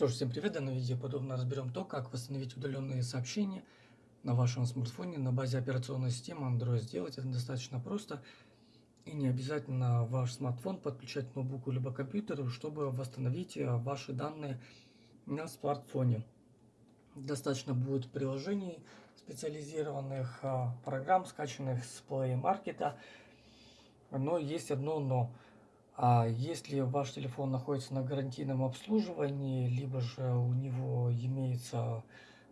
Тоже всем привет! В данном видео подробно разберем то, как восстановить удаленные сообщения на вашем смартфоне на базе операционной системы Android. Сделать это достаточно просто и не обязательно ваш смартфон подключать к ноутбуку либо компьютеру, чтобы восстановить э, ваши данные на смартфоне. Достаточно будет приложений специализированных, э, программ, скачанных с Play Market, но есть одно но. А если ваш телефон находится на гарантийном обслуживании, либо же у него имеется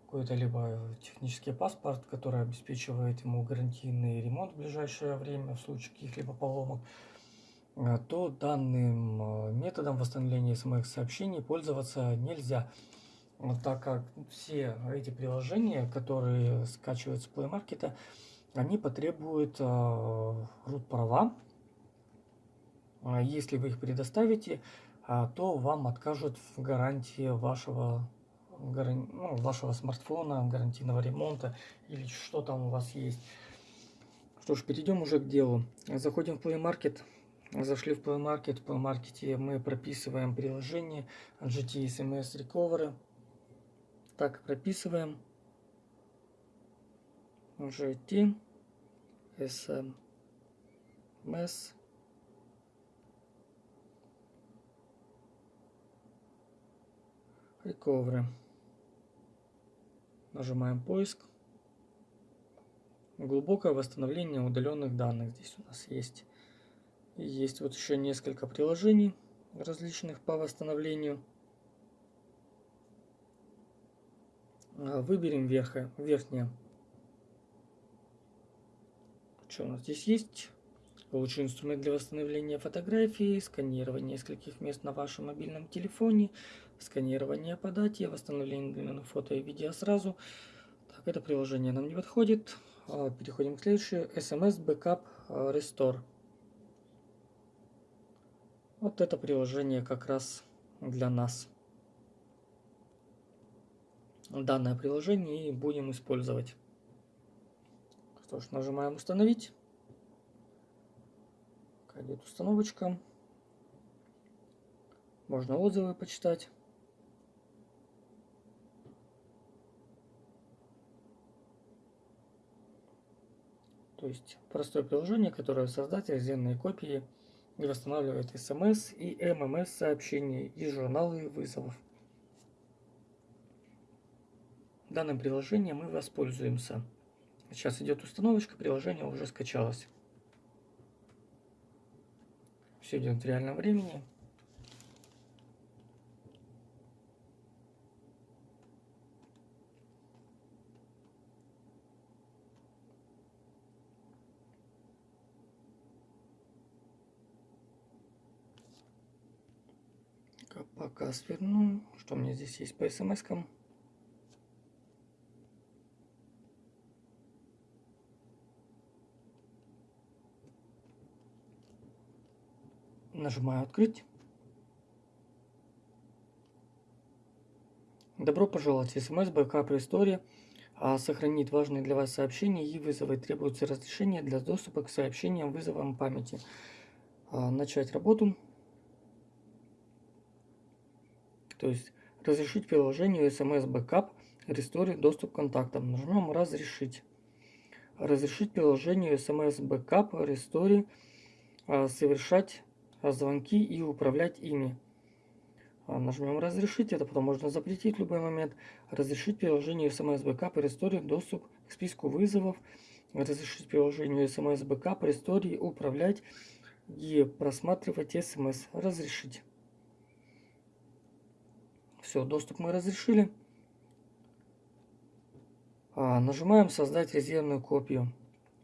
какой-то либо технический паспорт, который обеспечивает ему гарантийный ремонт в ближайшее время в случае каких-либо поломок, а, то данным а, методом восстановления смс-сообщений пользоваться нельзя, так как все эти приложения, которые скачиваются с Play Market, они потребуют а, root права. а если вы их предоставите, а, то вам откажут в гарантии вашего, ну, вашего смартфона, гарантийного ремонта или что там у вас есть. Что ж, перейдем уже к делу. Заходим в Play Market. Зашли в Play Market. В Play Market мы прописываем приложение GT SMS Recovery. Так, прописываем. GT SMS Recovery. Нажимаем поиск. Глубокое восстановление удаленных данных. Здесь у нас есть. И есть вот еще несколько приложений различных по восстановлению. А, выберем верха, верхнее. Что у нас здесь есть? Лучший инструмент для восстановления фотографии, сканирование нескольких мест на вашем мобильном телефоне, сканирование по дате, восстановление фото и видео сразу. Так, это приложение нам не подходит. А, переходим к следующему. SMS Backup а, Restore. Вот это приложение как раз для нас. Данное приложение и будем использовать. Что ж, нажимаем установить. Идет установочка. Можно отзывы почитать. То есть простое приложение, которое создать резервные копии и восстанавливает смс и ммс сообщения и журналы вызовов. Данным приложением мы воспользуемся. Сейчас идет установочка, приложение уже скачалось. Все идет в реальном времени. Пока сверну. Что у меня здесь есть по смс-кам? Нажимаю «Открыть». Добро пожаловать. СМС Backup Restore а, сохранит важные для вас сообщения и вызовы. Требуется разрешение для доступа к сообщениям вызовам памяти. А, начать работу. То есть разрешить приложению SMS Backup Restore доступ к контактам. Нажмем «Разрешить». Разрешить приложению SMS Backup Restore а, совершать звонки и управлять ими. А, нажмем «Разрешить», это потом можно запретить в любой момент. Разрешить приложению SMS Backup Restore доступ к списку вызовов. Разрешить приложению SMS Backup Restore управлять и просматривать SMS. Разрешить. Все, доступ мы разрешили. А, нажимаем «Создать резервную копию».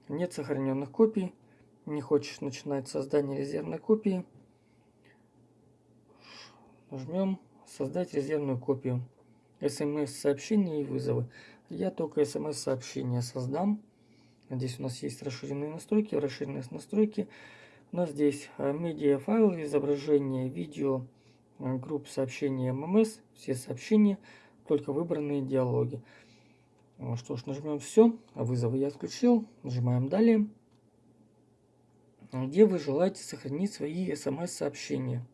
Нет сохраненных копий не хочешь начинать создание резервной копии, нажмем «Создать резервную копию». смс-сообщения и вызовы. Я только смс-сообщения создам. Здесь у нас есть расширенные настройки. Расширенные настройки. У нас здесь а, медиафайл, изображение, видео, групп сообщений ММС, все сообщения, только выбранные диалоги. Что ж, нажмем все. Вызовы я отключил. Нажимаем далее где вы желаете сохранить свои смс-сообщения.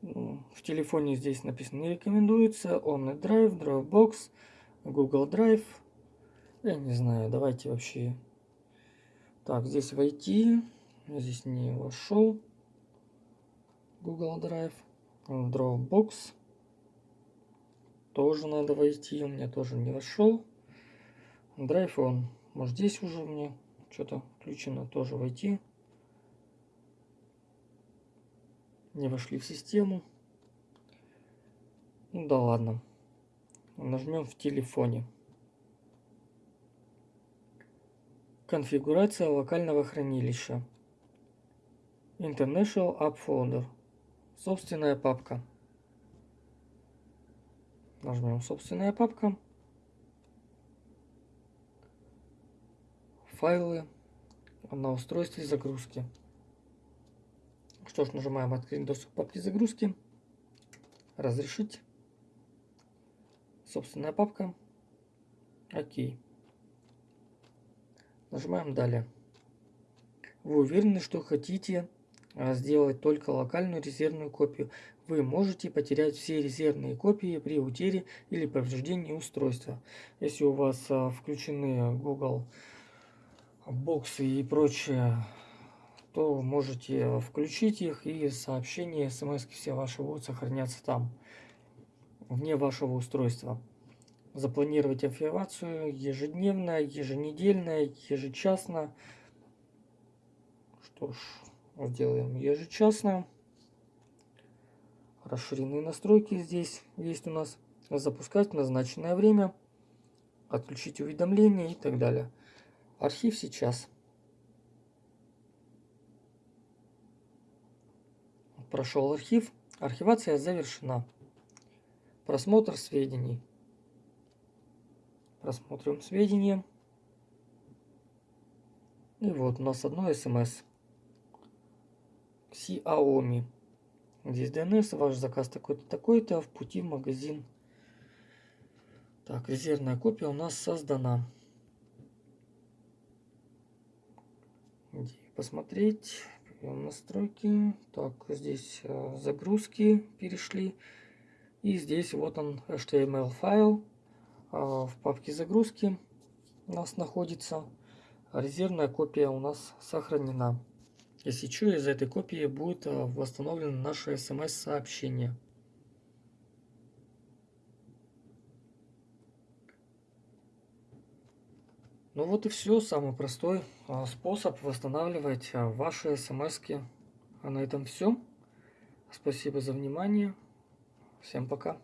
Ну, в телефоне здесь написано не рекомендуется. OmniDrive, Dropbox, Google Drive. Я не знаю, давайте вообще... Так, здесь войти. Здесь не вошел. Google Drive. Dropbox. Тоже надо войти. У меня тоже не вошел. Drive он. Может здесь уже мне что-то включено. Тоже войти. Не вошли в систему. Ну да ладно. Нажмем в телефоне. Конфигурация локального хранилища. International App Folder. Собственная папка. Нажмем собственная папка. Файлы на устройстве загрузки. Что ж, нажимаем открыть доступ папки загрузки. Разрешить. Собственная папка. Окей. Нажимаем далее. Вы уверены, что хотите сделать только локальную резервную копию. Вы можете потерять все резервные копии при утере или повреждении устройства. Если у вас а, включены Google боксы и прочее, то можете включить их и сообщения, смс все ваши будут сохраняться там, вне вашего устройства. Запланировать операцию ежедневно, еженедельно, ежечасно. Что ж, сделаем ежечасно. Расширенные настройки здесь есть у нас. Запускать в назначенное время. Отключить уведомления и так далее. Архив сейчас. Прошел архив. Архивация завершена. Просмотр сведений. Просмотрим сведения. И вот у нас одно смс. Xiaomi. Здесь DNS, ваш заказ такой-то, такой-то, в пути в магазин. Так, резервная копия у нас создана. Посмотреть? настройки. Так, здесь э, загрузки перешли. И здесь вот он HTML файл. А, в папке загрузки у нас находится. Резервная копия у нас сохранена. Если что, из этой копии будет а, восстановлено наше смс-сообщение. Ну вот и все, самый простой а, способ восстанавливать ваши смс -ки. А на этом все. Спасибо за внимание. Всем пока.